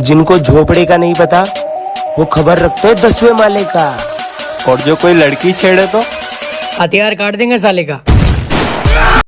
जिनको झोपड़े का नहीं पता वो खबर रखते हैं दसवें माले का। और जो कोई लड़की छेड़े तो? हथियार काट देंगे साले का।